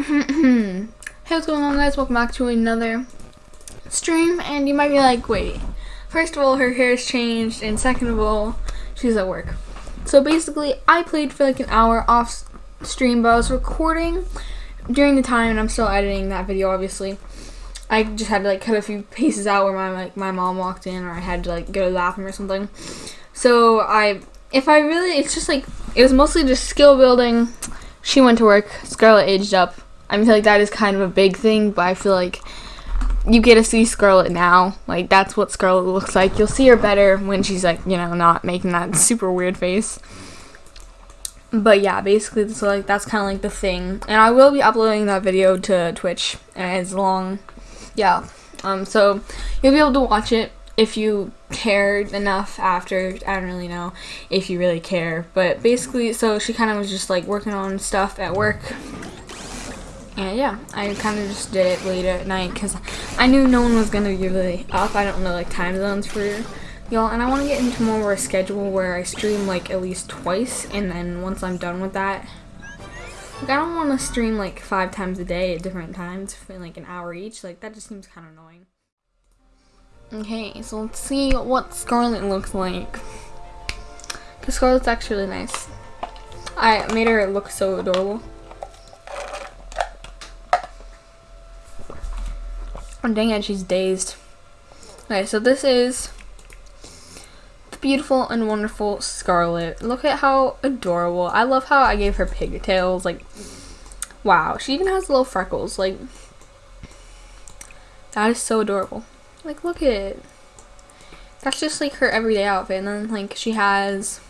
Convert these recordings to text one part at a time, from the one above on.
Mm-hmm. hey what's going on guys? Welcome back to another stream and you might be like wait first of all her hair has changed and second of all she's at work. So basically I played for like an hour off stream but I was recording during the time and I'm still editing that video obviously. I just had to like cut a few pieces out where my like my mom walked in or I had to like go to the bathroom or something. So I if I really it's just like it was mostly just skill building. She went to work. Scarlett aged up I feel like that is kind of a big thing, but I feel like you get to see Scarlet now. Like that's what Scarlet looks like. You'll see her better when she's like, you know, not making that super weird face. But yeah, basically, so like that's kind of like the thing, and I will be uploading that video to Twitch as long, yeah. Um, so you'll be able to watch it if you cared enough after. I don't really know if you really care, but basically, so she kind of was just like working on stuff at work and yeah, I kind of just did it late at night because I knew no one was going to be really up. I don't know like time zones for y'all. And I want to get into more of a schedule where I stream like at least twice. And then once I'm done with that, like I don't want to stream like five times a day at different times for like an hour each. Like that just seems kind of annoying. Okay, so let's see what Scarlet looks like. Because Scarlett's actually nice. I made her look so adorable. Oh, dang it, she's dazed. Okay, so this is the beautiful and wonderful Scarlet. Look at how adorable. I love how I gave her pigtails. Like, wow. She even has little freckles. Like, that is so adorable. Like, look at it. That's just like her everyday outfit. And then, like, she has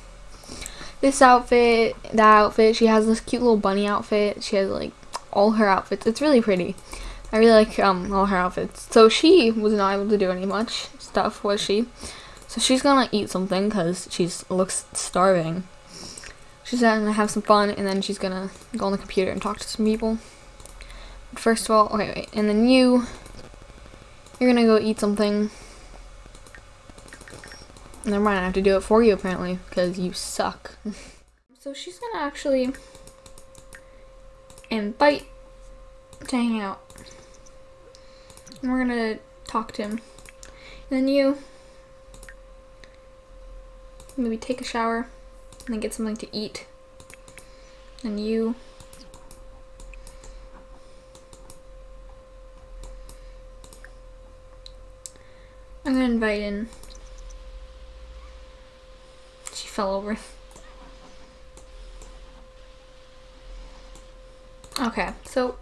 this outfit, that outfit. She has this cute little bunny outfit. She has, like, all her outfits. It's really pretty. I really like um, all her outfits. So she was not able to do any much stuff, was she? So she's gonna eat something because she looks starving. She's gonna have some fun and then she's gonna go on the computer and talk to some people. But first of all, okay, wait, and then you, you're gonna go eat something. Never mind, I have to do it for you apparently because you suck. so she's gonna actually invite to hang out. And we're gonna talk to him. And then you maybe take a shower and then get something to eat. And you I'm gonna invite in. She fell over. Okay, so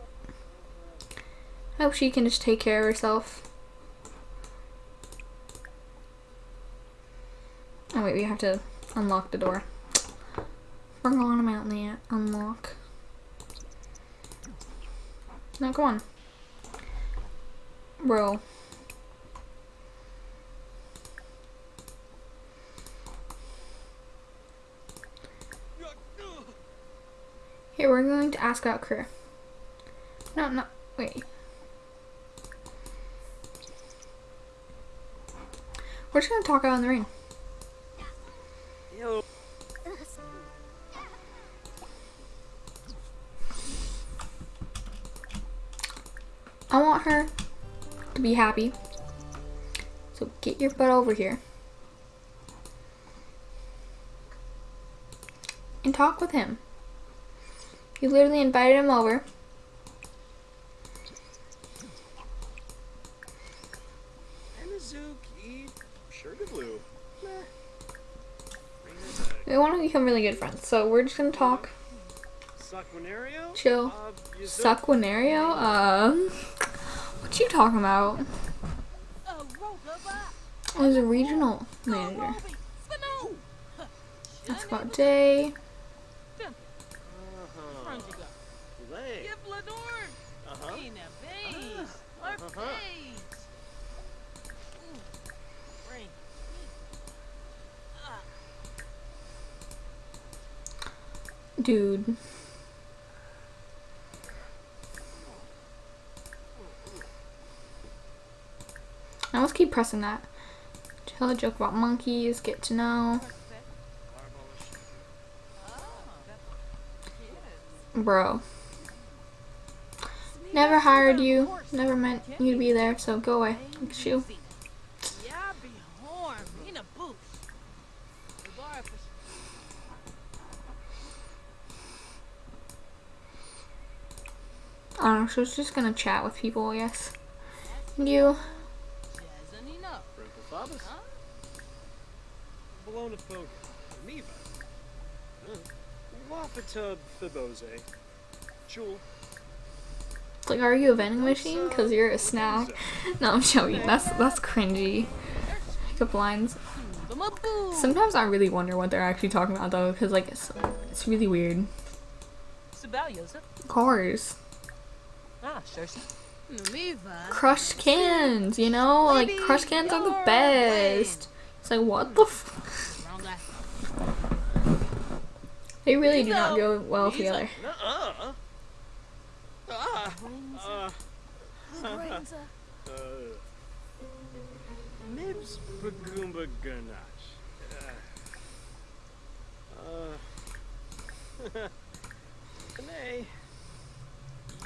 I hope she can just take care of herself. Oh wait, we have to unlock the door. We're going them out there. Unlock. No, go on. Bro. Here, we're going to ask out crew. No, no, wait. We're just gonna talk out in the rain. I want her to be happy. So get your butt over here. And talk with him. You literally invited him over. We want to become really good friends, so we're just gonna talk. Chill. Suquinario? Uh, what you talking about? I was a regional manager. That's about day. Dude. Now let's keep pressing that. Tell a joke about monkeys, get to know. Bro. Never hired you. Never meant you to be there, so go away. At you. Yeah, be horn, in a booth. The bar for I don't know, she was just gonna chat with people, I guess. You. Jazanina. Franco Fabus. Huh? Bologna Foga. Neva. Wafata Fibose. Jewel. It's like, are you a vending machine? Cause you're a snack. No, I'm joking. That's that's cringy. Pickup lines. Sometimes I really wonder what they're actually talking about though, cause like it's it's really weird. Cars. Crushed cans, you know, like Maybe crushed cans are the best. It's like what the. F- they really do not go well together. Nuh-uh. Ah. Uh, Brains, uh, uh. Nibs Bagumba Ganache. Uh. Nay.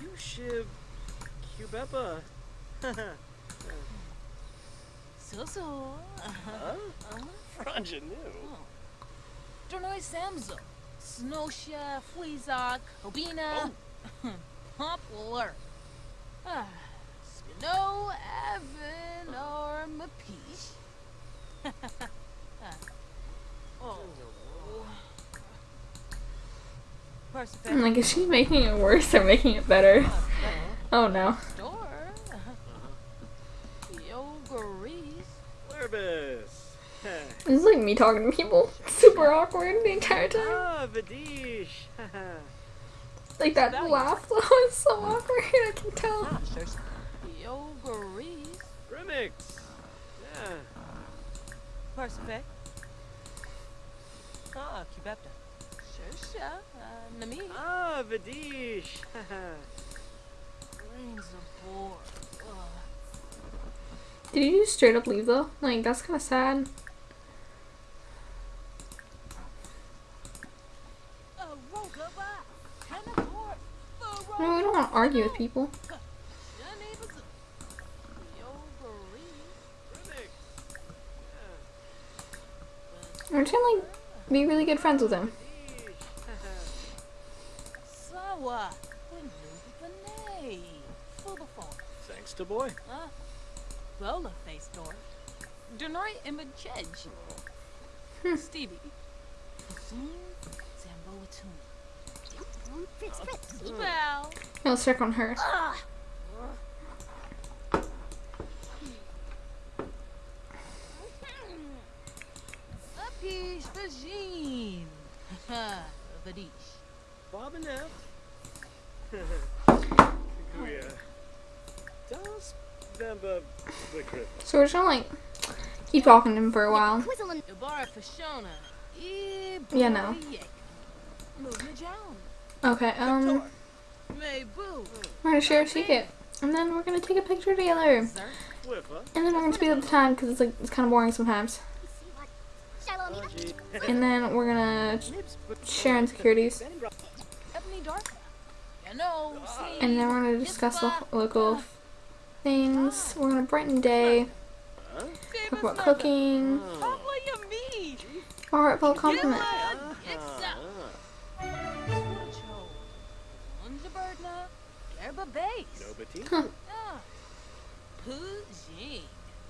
You shib Cubepa. So so. Huh? Franja new. Dornoy Samzo. Snosha, Fleazok, Obina. Poplar. Ah. Snow, Evan, or Mapish. oh. I'm like, is she making it worse or making it better? Oh no. Store. Yogaries. Lerbis. This is like me talking to people. Super awkward the entire time. ah, Vadish. Like that laugh was so awkward, I can tell. Ah, sure. Yogaries. Remix. Yeah. Perspect. Ah, Cubepta. Sure, sure. Uh, Nami. Ah, Vadish. Did you just straight up leave though? Like that's kind of sad. A Rogaba. Teleport. The No, we don't want to argue with people. We're gonna like be really good friends with him. Thanks to boy. Ah, huh? Bola face door. Denoi image chedge. Hmm. Stevie. Zoom. Zambo Atum. Well. Yeah, let's check on her. Ah. Apish Vagine. Vadish. Bob and F. Kuya. Das Bamba Wickrit. So we're just gonna like keep talking to him for a while. Yeah, no. Move me down. Okay, um, we're gonna share a secret, and then we're gonna take a picture together, and then we're gonna speed up the time because it's like it's kind of boring sometimes. And then we're gonna share insecurities, Ebony Dark. You know, see. and then we're gonna discuss the local things. We're gonna brighten day, talk about cooking, Pablo you me. a heartfelt compliment. Iksa. Cho. Unjabirdna. Yerba base. No Bettina. Huh.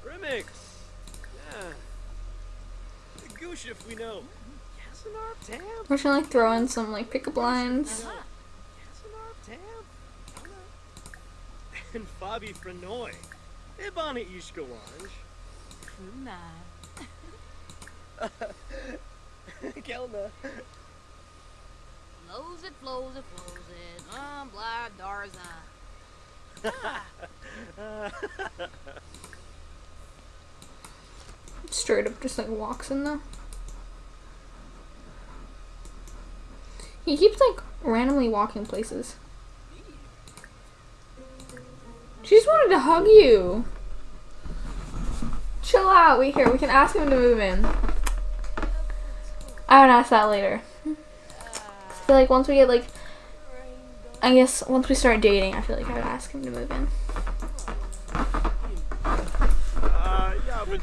Remix. Yeah. we know. We're gonna like throw in some like pickup lines. And Fabi Frenoy. Ibana Ishkawanj. Kuna. Kelna. Flows it, flows it, flows it. Um, blah, Darza. Straight up just like walks in though. He keeps like randomly walking places. She just wanted to hug you. Chill out. We here. We can ask him to move in. I would ask that later. I feel like once we get like I guess once we start dating, I feel like I would ask him to move in. Uh, yeah, but.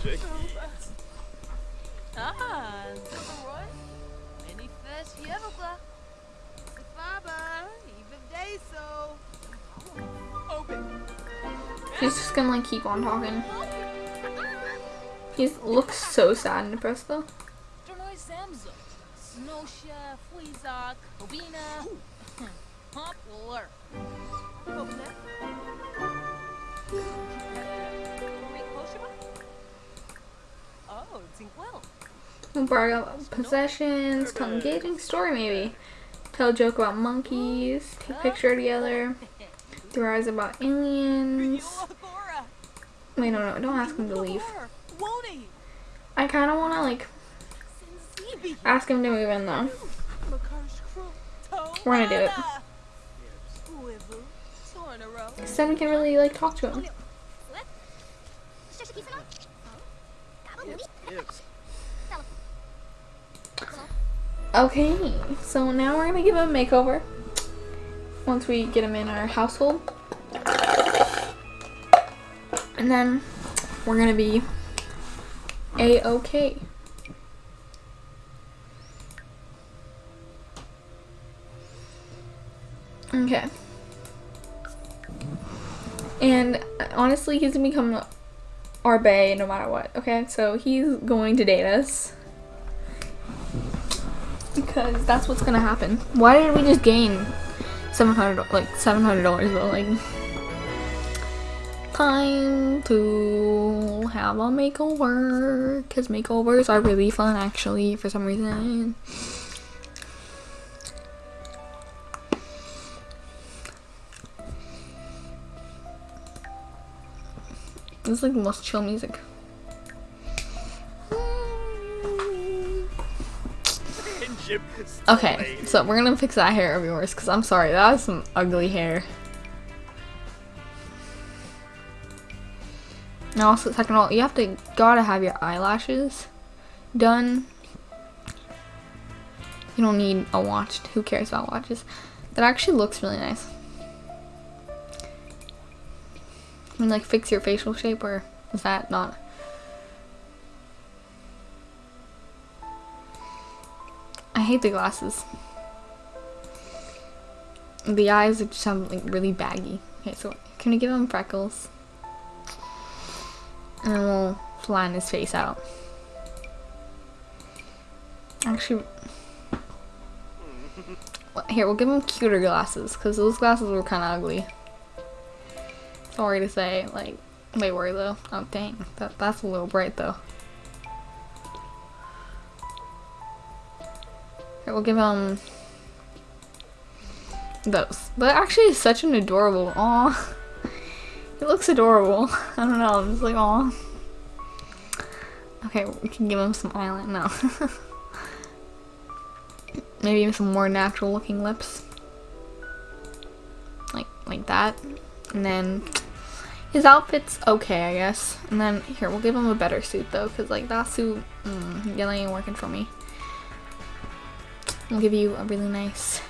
He's just gonna like keep on talking. He looks so sad and depressed though. We'll possessions, tell engaging story maybe. Tell a joke about monkeys, take a picture together, theorize about aliens. Wait, no, no, don't ask him to leave. I kind of want to like ask him to move in though. We're gonna do it. Uivu. Tornaro. 'Cause then we can really like talk to him. Okay, so now we're gonna give him a makeover. Once we get him in our household. And then we're gonna be a-okay. Okay. And uh, honestly, he's gonna become our bae no matter what. Okay, so he's going to date us because that's what's gonna happen. Why did we just gain seven hundred like seven hundred dollars though? Like time to have a makeover because makeovers are really fun actually for some reason. This is like the most chill music. Still Okay, so we're gonna fix that hair of yours because I'm sorry, that was some ugly hair. And also, second of all, you have to gotta have your eyelashes done. You don't need a watch. Who cares about watches? That actually looks really nice. I mean, like, fix your facial shape, or is that not? Hate the glasses. The eyes are just sound like really baggy. Okay, so can we give him freckles? And then we'll flatten his face out. Actually, here we'll give him cuter glasses because those glasses were kind of ugly. Sorry to say, like they were though. Oh dang, that that's a little bright though. Okay, we'll give him those. But actually, it's such an adorable. Aw. It looks adorable. I don't know. I'm just like, aw. Okay, we can give him some eyeliner. No. Maybe even some more natural looking lips. Like, like that. And then his outfit's okay, I guess. And then here, we'll give him a better suit though, because like that suit, mm, ain't working for me. We'll give you a really nice,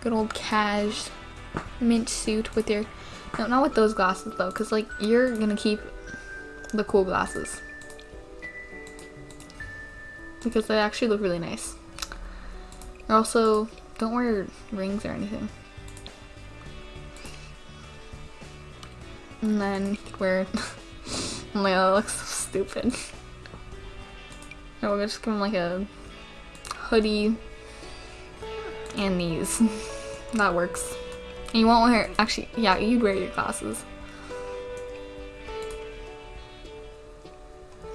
good old cash mint suit with your, no, not with those glasses though, because like you're gonna keep the cool glasses because they actually look really nice. Also, don't wear rings or anything. And then you could wear. oh my god, that looks so stupid. No, we'll just give him like a hoodie and these. that works. And you won't wear. Actually, yeah, you'd wear your glasses.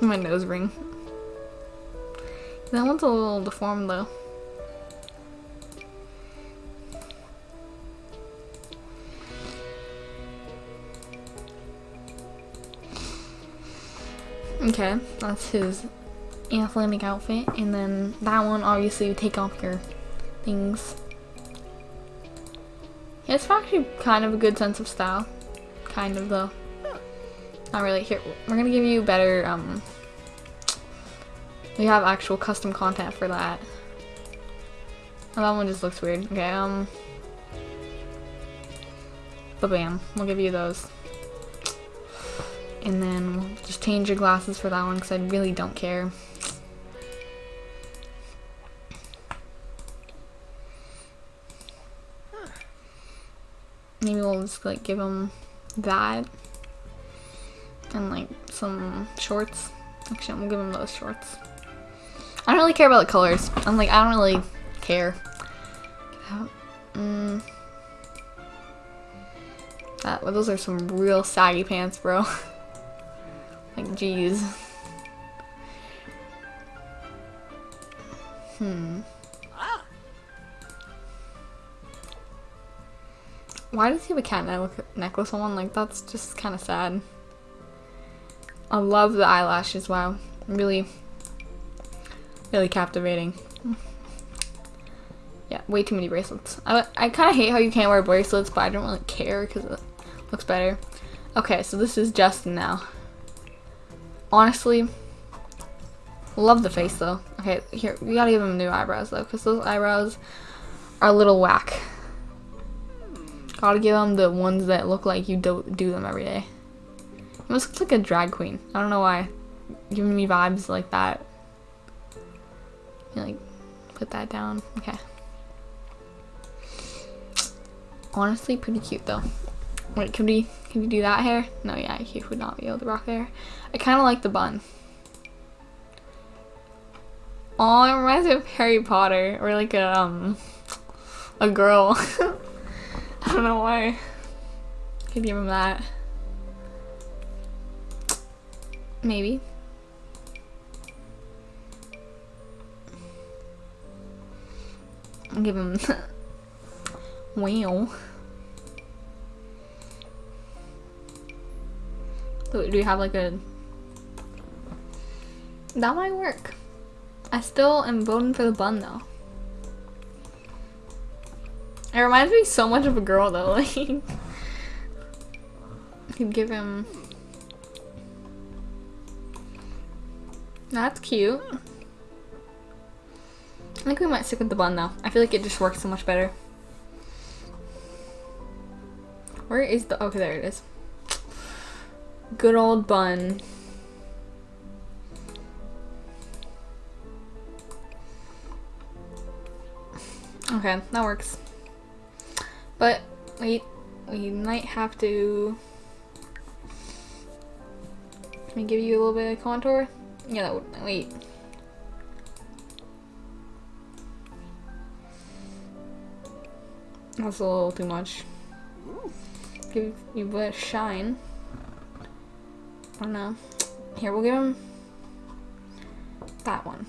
My nose ring. That one's a little deformed though. Okay, that's his athletic outfit. And then that one, obviously, take off your things. It's actually kind of a good sense of style. Kind of, though. Not really. Here, we're gonna give you better, um... We have actual custom content for that. Oh, that one just looks weird. Okay, um... Ba-bam. We'll give you those. And then we'll just change your glasses for that one because I really don't care. Just like give him that and like some shorts. Actually, I'm gonna give him those shorts. I don't really care about the colors. I'm like, I don't really care. Mm. That, well, those are some real saggy pants, bro. like, jeez. Hmm. Why does he have a cat ne- necklace on? Like, that's just kind of sad. I love the eyelashes, wow. Really, really captivating. Yeah, way too many bracelets. I, I kind of hate how you can't wear bracelets, but I don't really care because it looks better. Okay, so this is Justin now. Honestly, love the face though. Okay, here, we gotta give him new eyebrows though, because those eyebrows are a little whack. Gotta give them the ones that look like you do, do them every day. He almost looks like a drag queen. I don't know why. Giving me vibes like that. You like, put that down. Okay. Honestly, pretty cute though. Wait, can we can we do that hair? No, yeah, he would not be able to rock hair. I kind of like the bun. Oh, it reminds me of Harry Potter or like a um a girl. I don't know why. Could give him that. Maybe. Give him Wow. So do you have like a that might work. I still am voting for the bun though. It reminds me so much of a girl though, like could give him That's cute. I think we might stick with the bun though. I feel like it just works so much better. Where is the okay there it is. Good old bun. Okay, that works. But wait, we might have to Can we give you a little bit of contour? Yeah, that would wait. That's a little too much. Give you a bit of shine. I don't know. Here, we'll give him that one.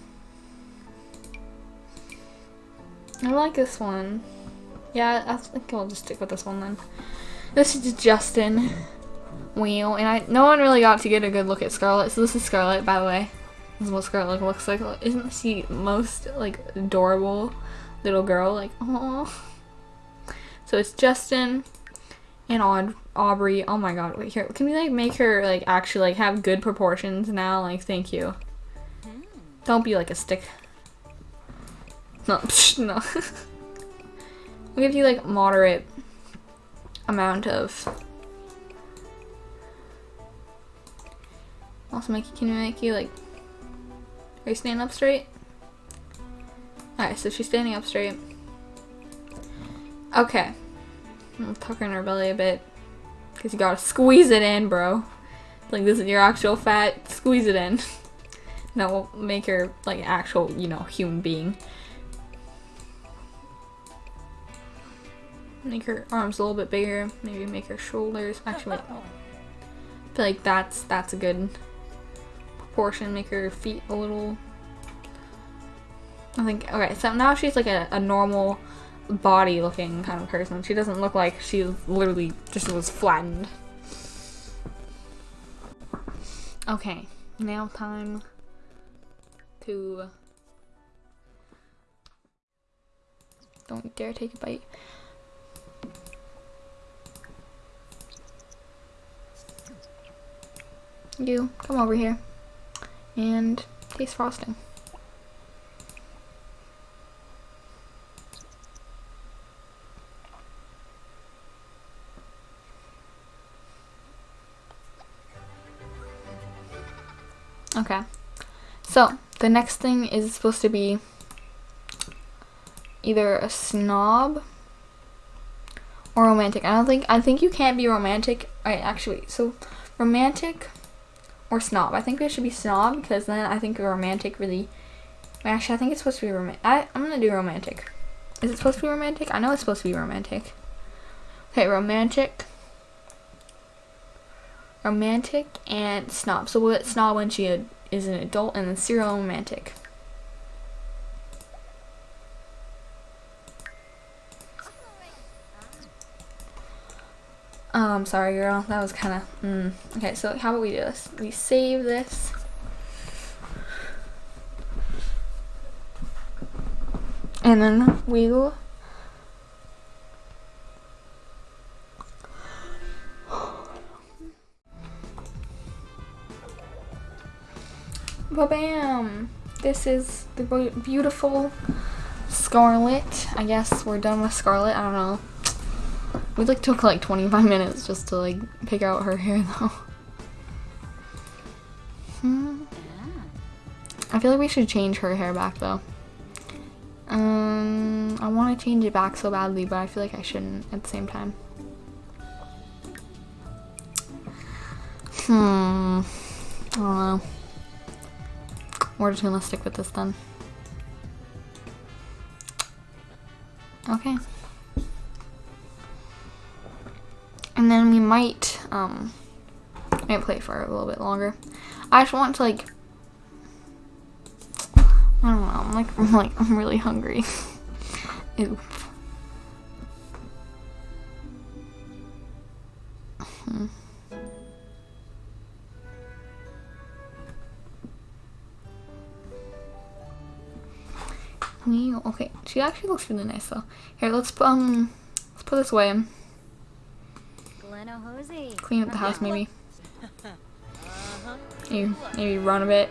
I like this one. Yeah, I think I'll just stick with this one then. This is Justin Wheel, and I no one really got to get a good look at Scarlet. So this is Scarlet, by the way. This is what Scarlet looks like. Isn't she most like adorable little girl? Like, oh. So it's Justin and Aud Aubrey. Oh my god, wait here. Can we like make her like actually like have good proportions now? Like, thank you. Hmm. Don't be like a stick. No, psh, no. we'll give you like moderate amount of. Also, make can you make you like? Are you standing up straight? Alright, so she's standing up straight. Okay. I'm tucking her belly a bit. Because you gotta squeeze it in, bro. Like, this is your actual fat. Squeeze it in. that will make her, like, actual, you know, human being. Make her arms a little bit bigger. Maybe make her shoulders. Actually, wait. I feel like that's, that's a good proportion. Make her feet a little... I think, okay, so now she's like a, a normal body looking kind of person. She doesn't look like she literally just was flattened. Okay, now time to... Don't dare take a bite. you come over here and taste frosting. Okay. So, the next thing is supposed to be either a snob or romantic. I don't think I think you can't be romantic. I actually so romantic or snob. I think it should be snob because then I think romantic really. Actually, I think it's supposed to be romantic. I'm gonna do romantic. Is it supposed to be romantic? I know it's supposed to be romantic. Okay, romantic. Romantic and snob. So we'll snob when she is an adult, and then serial romantic. I'm sorry, girl. That was kind of. Mm. Okay, so how about we do this? We save this. And then we will. Ba-bam! This is the beautiful Scarlet. I guess we're done with Scarlet. I don't know. We like took like 25 minutes just to like pick out her hair though. Hmm. I feel like we should change her hair back though. Um, I want to change it back so badly, but I feel like I shouldn't at the same time. Hmm. I don't know. We're just gonna stick with this then. Okay. And then we might, um, might play for a little bit longer. I just want to like, I don't know, I'm like, I'm like, I'm really hungry. Ew. Hmm. Okay, she actually looks really nice though. Here, let's um, let's put this away. Clean up the house maybe. Maybe, maybe run a bit.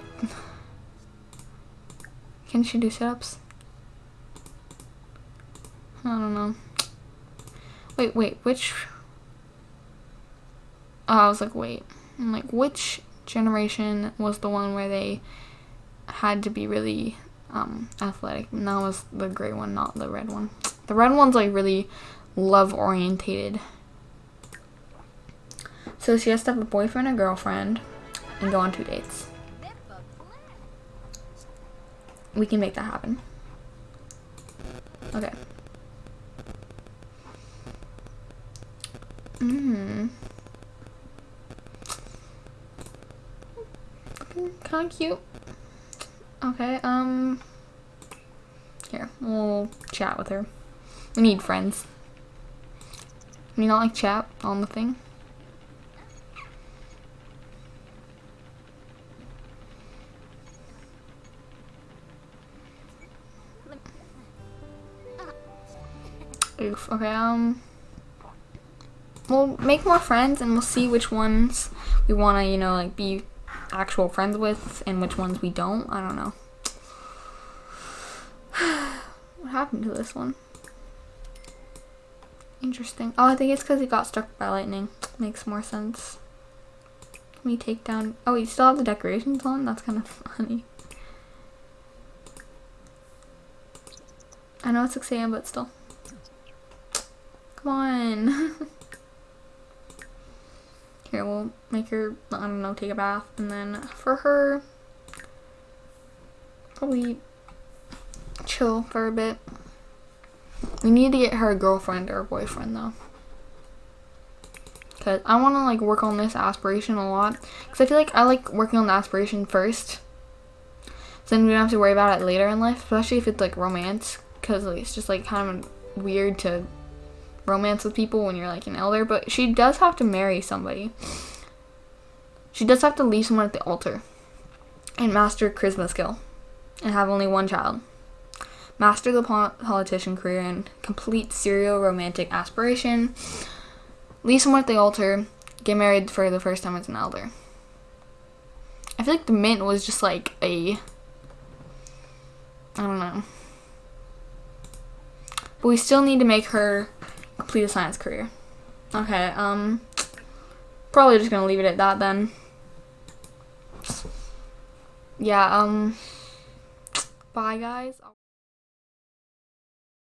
Can she do sit-ups? I don't know. Wait, wait, which... Oh, I was like, wait. I'm like, which generation was the one where they had to be really um, athletic? And that was the gray one, not the red one. The red one's like really love-orientated. So she has to have a boyfriend and girlfriend and go on two dates. We can make that happen. Okay. Mmm. Kind of cute. Okay, um... Here, we'll chat with her. We need friends. You not like chat on the thing? Oof. Okay, um... We'll make more friends and we'll see which ones we want to, you know, like, be actual friends with and which ones we don't. I don't know. what happened to this one? Interesting. Oh, I think it's because he got struck by lightning. Makes more sense. Let me take down... Oh, you still have the decorations on? That's kind of funny. I know it's 6 a.m., but still. Come on. Here, we'll make her, I don't know, take a bath. And then for her, probably chill for a bit. We need to get her a girlfriend or a boyfriend, though. Because I want to, like, work on this aspiration a lot. Because I feel like I like working on the aspiration first. So then we don't have to worry about it later in life. Especially if it's, like, romance. Because like, it's just, like, kind of weird to romance with people when you're like an elder, but she does have to marry somebody. She does have to leave someone at the altar and master charisma skill and have only one child. Master the politician career and complete serial romantic aspiration. Leave someone at the altar. Get married for the first time as an elder. I feel like the mint was just like a. I don't know. But we still need to make her complete a science career. Okay, um, probably just gonna leave it at that then. yeah, um, bye guys.